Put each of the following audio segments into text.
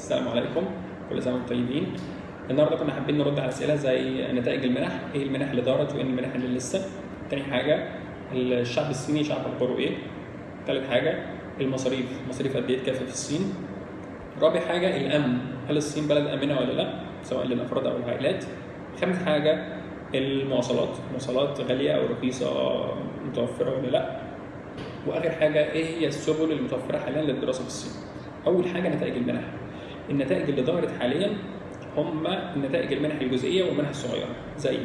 السلام عليكم كل سنة وأنتم طيبين. النهارده كنا حابين نرد على أسئلة زي نتائج المنح إيه المنح اللي دارت وإيه المنح اللي لسه؟ تاني حاجة الشعب الصيني شعب اخباره إيه؟ تالت حاجة المصاريف مصاريف قد إيه في الصين؟ رابع حاجة الأمن هل الصين بلد آمنة ولا لأ؟ سواء للأفراد أو العائلات. خامس حاجة المواصلات المواصلات غالية أو رخيصة متوفرة ولا لأ؟ وآخر حاجة إيه هي السبل المتوفرة حاليا للدراسة في الصين؟ أول حاجة نتائج المنح. النتائج اللي ظهرت حاليا هم نتائج المنح الجزئية والمنح الصغيرة زي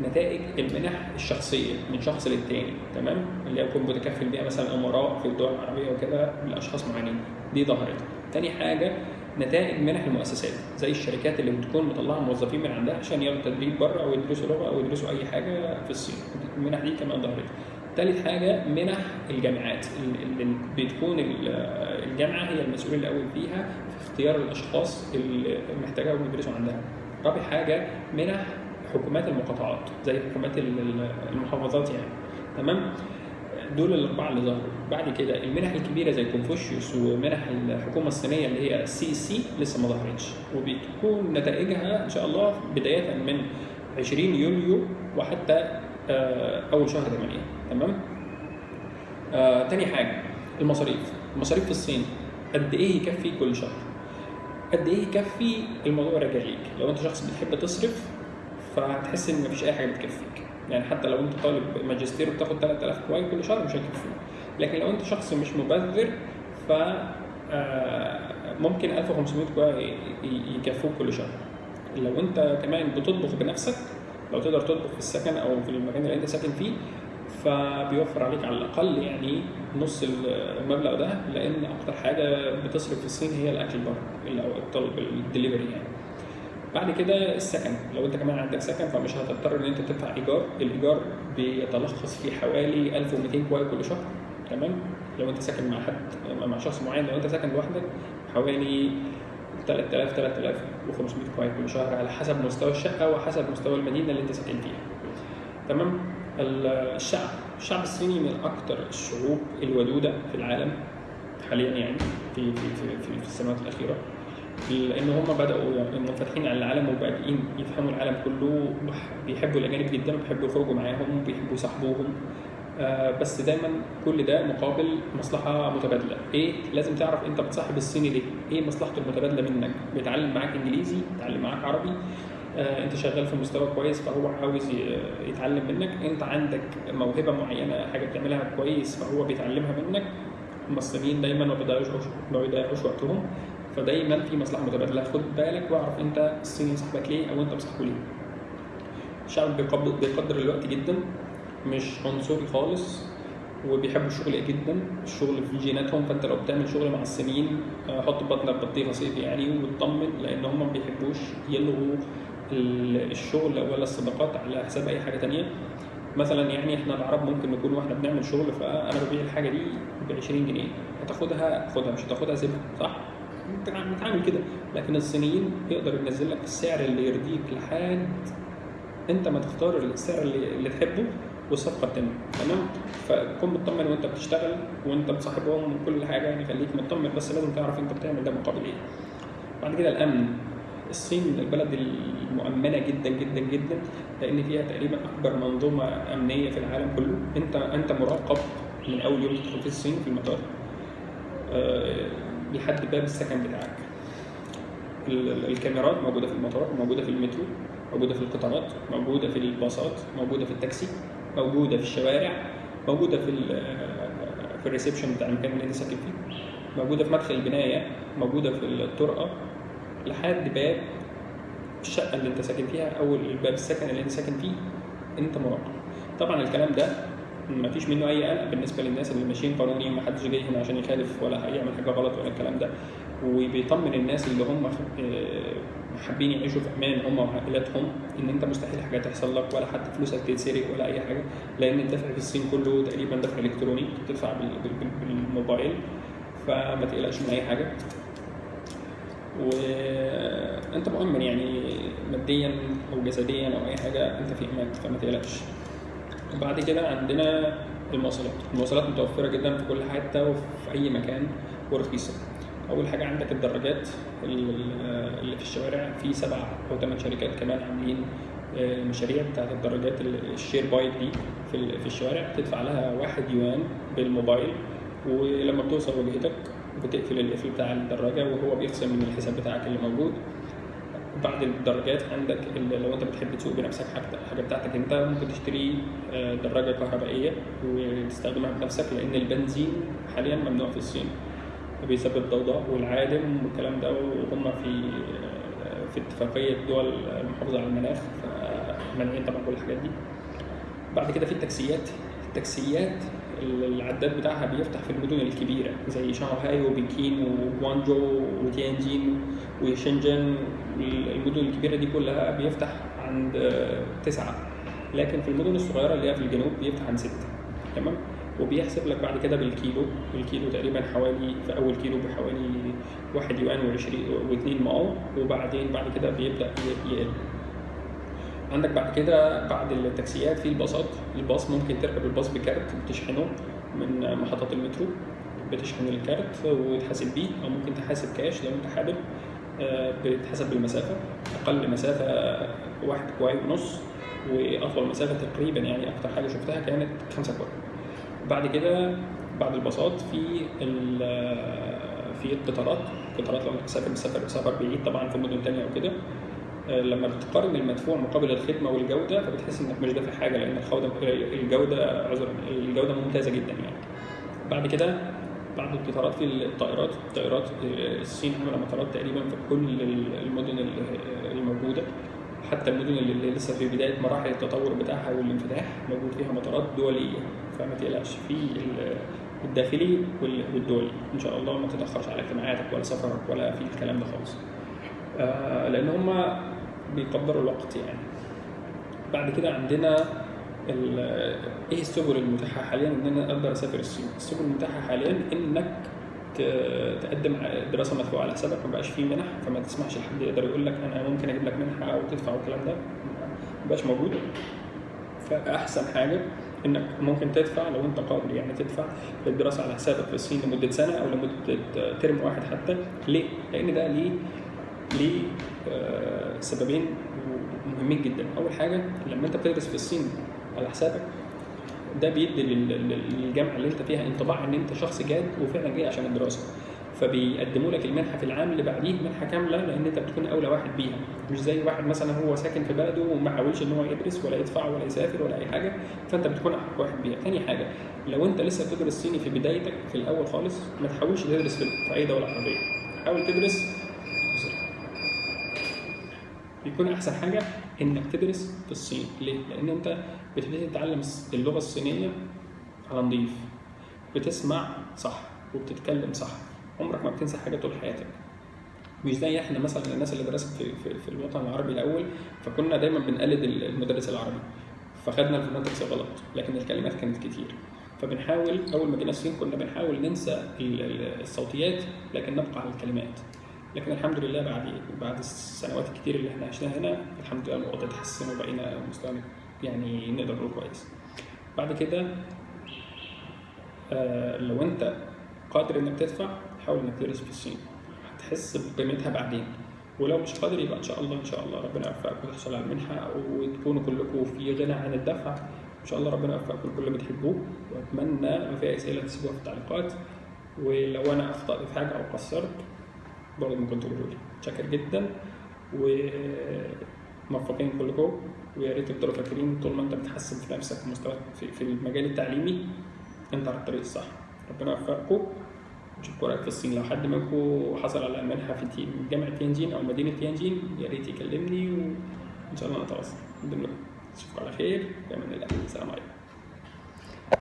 نتائج المنح الشخصية من شخص للتاني تمام؟ اللي يكون متكفل بيها مثلا أمراء في الدول العربية وكده لاشخاص معينين. دي ظهرت. تاني حاجة نتائج منح المؤسسات زي الشركات اللي بتكون مطلعة موظفين من عندها عشان ياخدوا تدريب بره أو يدرسوا لغة أو يدرسوا أي حاجة في الصين. المنح دي كمان ظهرت. ثالث حاجة منح الجامعات اللي بتكون الجامعة هي المسؤول الأول فيها في اختيار الأشخاص اللي محتاجاهم يدرسوا عندها. رابع حاجة منح حكومات المقاطعات زي حكومات المحافظات يعني. تمام؟ دول الأربعة اللي ظهروا. بعد كده المنح الكبيرة زي كونفوشيوس ومنح الحكومة الصينية اللي هي ال CSC لسه ما ظهرتش. وبتكون نتائجها إن شاء الله بداية من 20 يوليو وحتى أول شهر 8 تمام؟ آه، تاني حاجة المصاريف. المصاريف في الصين قد إيه يكفي كل شهر؟ قد إيه يكفي الموضوع راجع ليك لو أنت شخص بتحب تصرف فهتحس إن مفيش أي حاجة بتكفيك. يعني حتى لو أنت طالب ماجستير وبتاخد 3000 كويس كل شهر مش هيكفيك لكن لو أنت شخص مش مبذر ف ممكن 1500 كويس يكفوك كل شهر. لو أنت كمان بتطبخ بنفسك لو تقدر تطبخ في السكن أو في المكان اللي أنت ساكن فيه فبيوفر عليك على الأقل يعني نص المبلغ ده لأن أكتر حاجة بتصرف في الصين هي الأكل بره أو الطلب الدليفري يعني. بعد كده السكن لو أنت كمان عندك سكن فمش هتضطر إن أنت تدفع إيجار الإيجار بيتلخص في حوالي 1200 كواي كل شهر تمام؟ لو أنت ساكن مع حد مع شخص معين لو أنت ساكن لوحدك حوالي 3000 3500 كواي كل شهر على حسب مستوى الشقة وحسب مستوى المدينة اللي أنت ساكن فيها تمام؟ الشعب. الشعب الصيني من أكثر الشعوب الودودة في العالم حاليا يعني في في في, في السنوات الأخيرة. لأن هم بدأوا منفتحين على العالم وبادئين يفهموا العالم كله بيحبوا الأجانب جدا وبيحبوا يخرجوا معاهم وبيحبوا يصاحبوهم. آه بس دايما كل ده مقابل مصلحة متبادلة. إيه؟ لازم تعرف أنت بتصاحب الصيني ليه. إيه مصلحته المتبادلة منك؟ بيتعلم معاك إنجليزي بيتعلم معاك عربي انت شغال في مستوى كويس فهو عاوز يتعلم منك. انت عندك موهبة معينة حاجة بتعملها كويس فهو بيتعلمها منك. المصريين دايما ما بيضيعوش وقتهم. فدايما في مصلحة متبادلة. خد بالك واعرف انت الصيني صاحبك ليه أو انت بصاحبه ليه. الشعب بيقدر الوقت جدا مش عنصري خالص وبيحبوا الشغل جدا. الشغل في جيناتهم فانت لو بتعمل شغل مع الصينيين حط بطنك بطيخة صيف يعني واطمن لأن هم ما بيحبوش يلغوا الشغل ولا الصداقات على حساب أي حاجة تانية. مثلا يعني إحنا العرب ممكن نكون وإحنا بنعمل شغل فأنا ببيع الحاجة دي ب 20 جنيه. هتاخدها؟ خدها مش هتاخدها؟ سيبها. صح؟ بنتعامل كده. لكن الصينيين يقدر ينزل لك السعر اللي يرضيك لحد أنت ما تختار السعر اللي, اللي تحبه والصفقة تتم تمام؟ فكون مطمن وأنت بتشتغل وأنت بتصاحبهم وكل حاجة يعني خليك مطمن بس لازم تعرف أنت بتعمل ده مقابل إيه. بعد كده الأمن. الصين من البلد المؤمنة جدا جدا جدا لأن فيها تقريبا أكبر منظومة أمنية في العالم كله. أنت أنت مراقب من أول يوم تدخل في الصين في المطار أه لحد باب السكن بتاعك. الكاميرات موجودة في المطار موجودة في المترو موجودة في القطارات موجودة في الباصات موجودة في التاكسي موجودة في الشوارع موجودة في في ال reception بتاع المكان اللي أنت ساكن فيه موجودة في مدخل البناية موجودة في الطرقة. لحد باب الشقة اللي انت ساكن فيها أو باب السكن اللي انت ساكن فيه انت مراقب. طبعا الكلام ده ما فيش منه أي قلق بالنسبة للناس اللي ماشيين قانوني ما حدش جاي هنا عشان يخالف ولا هيعمل حاجة غلط ولا الكلام ده. وبيطمن الناس اللي هم حابين يعيشوا في أمان هم وعائلاتهم إن أنت مستحيل حاجة تحصل لك ولا حتى فلوسك تتسرق ولا أي حاجة لأن الدفع في الصين كله تقريبا دفع إلكتروني بتدفع بالموبايل فما تقلقش من أي حاجة. وانت مؤمن يعني ماديا أو جسديا أو أي حاجة أنت في أمان فما تقلقش. وبعد كده عندنا المواصلات. المواصلات متوفرة جدا في كل حتة وفي أي مكان ورخيصة. أول حاجة عندك الدراجات ال- اللي في الشوارع. في سبع أو ثمان شركات كمان عاملين آه، مشاريع بتاعت الدراجات ال- الشير بايك دي في ال- في الشوارع. بتدفع لها واحد يوان بالموبايل. ولما بتوصل وجهتك بتقفل القفل بتاع الدراجة وهو بيخصم من الحساب بتاعك اللي موجود. بعد الدراجات عندك لو انت بتحب تسوق بنفسك حاجة بتاعتك انت ممكن تشتري آه، دراجة كهربائية وتستخدمها بنفسك لأن البنزين حاليا ممنوع في الصين. بيسبب ضوضاء والعادم والكلام ده وهم في آه، في اتفاقية دول المحافظه على المناخ فمانعين طبعا كل الحاجات دي. بعد كده في التاكسيات. التاكسيات العداد بتاعها بيفتح في المدن الكبيرة زي شانغهاي وبكين وجوانجو وتيانجين وشنجن. المدن الكبيرة دي كلها بيفتح عند تسعة لكن في المدن الصغيرة اللي هي في الجنوب بيفتح عند ستة تمام؟ وبيحسب لك بعد كده بالكيلو الكيلو تقريبا حوالي في أول كيلو بحوالي واحد يوان وعشرين واتنين ماو وبعدين بعد كده بيبدأ ي- يقل. عندك بعد كده بعد التاكسيات في الباصات الباص ممكن تركب الباص بكارت بتشحنه من محطات المترو بتشحن الكارت وتحاسب بيه أو ممكن تحاسب كاش لو أنت حابب آه، بتحسب بالمسافة أقل مسافة واحد كواي ونص وأطول مسافة تقريبا يعني أكتر حاجة شفتها كانت خمسة كواي بعد كده بعد الباصات في ال- في القطارات القطارات لو أنت مسافر مسافر سفر بعيد طبعا في مدن تانية أو كده آه، لما بتقارن المدفوع مقابل الخدمة والجودة فبتحس إنك مش دافع حاجة لأن الجودة عذرا الجودة ممتازة جدا يعني. بعد كده بعد القطارات في الطائرات الطائرات آه، الصين عامله مطارات تقريبا في كل المدن ال- الموجودة. حتى المدن اللي لسه في بداية مراحل التطور بتاعها والانفتاح موجود فيها مطارات دولية. فما تقلقش في ال- الداخلي وال- والدولي. إن شاء الله ما تتأخرش على اجتماعاتك ولا سفرك ولا في الكلام ده خالص. آه، لأن هم بيقدروا الوقت يعني. بعد كده عندنا إيه السبل المتاحة حاليا إن أنا أقدر أسافر الصين؟ السبل المتاحة حاليا إنك تقدم دراسة مدفوعة على حسابك ما بقاش فيه منح فما تسمحش لحد يقدر يقول لك أنا ممكن أجيب لك منحة أو تدفع والكلام ده ما بقاش موجود. فأحسن حاجة إنك ممكن تدفع لو أنت قادر يعني تدفع للدراسة على حسابك في الصين لمدة سنة أو لمدة ترم واحد حتى. ليه؟ لأن ده ليه؟ ليه؟ سببين مهمين جدا. أول حاجة لما أنت بتدرس في الصين على حسابك ده بيدي لل- لل- للجامعة اللي أنت فيها انطباع إن أنت شخص جاد وفعلا جاي عشان الدراسة. فبيقدموا لك المنحة في العام اللي بعديه منحة كاملة لأن أنت بتكون أولى واحد بيها. مش زي واحد مثلا هو ساكن في بلده وما حاولش إن هو يدرس ولا يدفع ولا يسافر ولا أي حاجة فأنت بتكون احق واحد بيها. تاني حاجة لو أنت لسه بتدرس صيني في بدايتك في الأول خالص ما تحاولش تدرس في اي دوله عربيه حاول تدرس بيكون أحسن حاجة إنك تدرس في الصين. ليه؟ لأن أنت بتبتدي تتعلم اللغة الصينية على نظيف بتسمع صح وبتتكلم صح. عمرك ما بتنسى حاجة طول حياتك. مش زي إحنا مثلا الناس اللي درست في, في, في الوطن العربي الأول فكنا دايما بنقلد المدرس العربي. فخدنا الفوناتكس غلط لكن الكلمات كانت كتير. فبنحاول أول ما جينا الصين كنا بنحاول ننسى ال- ال- الصوتيات لكن نبقى على الكلمات. لكن الحمد لله بعد بعد السنوات الكتير اللي إحنا عشناها هنا الحمد لله الوضع اتحسن وبقينا مستوى يعني نقدر نقول كويس. بعد كده آه، لو انت قادر انك تدفع حاول انك تدرس في الصين. هتحس بقيمتها بعدين. ولو مش قادر يبقى إن شاء الله إن شاء الله ربنا يوفقك وتحصل على المنحه وتكونوا كلكم في غنى عن الدفع. إن شاء الله ربنا يوفقكم كل اللي بتحبوه. وأتمنى لو في أسئلة تسيبوها في التعليقات. ولو أنا اخطات في حاجة أو قصرت برضه ممكن تقولوا لي شاكر جدا وموفقين كلكم ويا ريت تفضلوا فاكرين طول ما انت بتحسن في نفسك في, في المجال التعليمي انت على الطريق الصح. ربنا يوفقكم. نشوفكم قريب في الصين. لو حد منكم حصل على منحه في جامعة تيانجين أو مدينة تيانجين يا ريت يكلمني وإن شاء الله نتواصل. ضمن اشوفكم على خير. في أمان الله. السلام عليكم.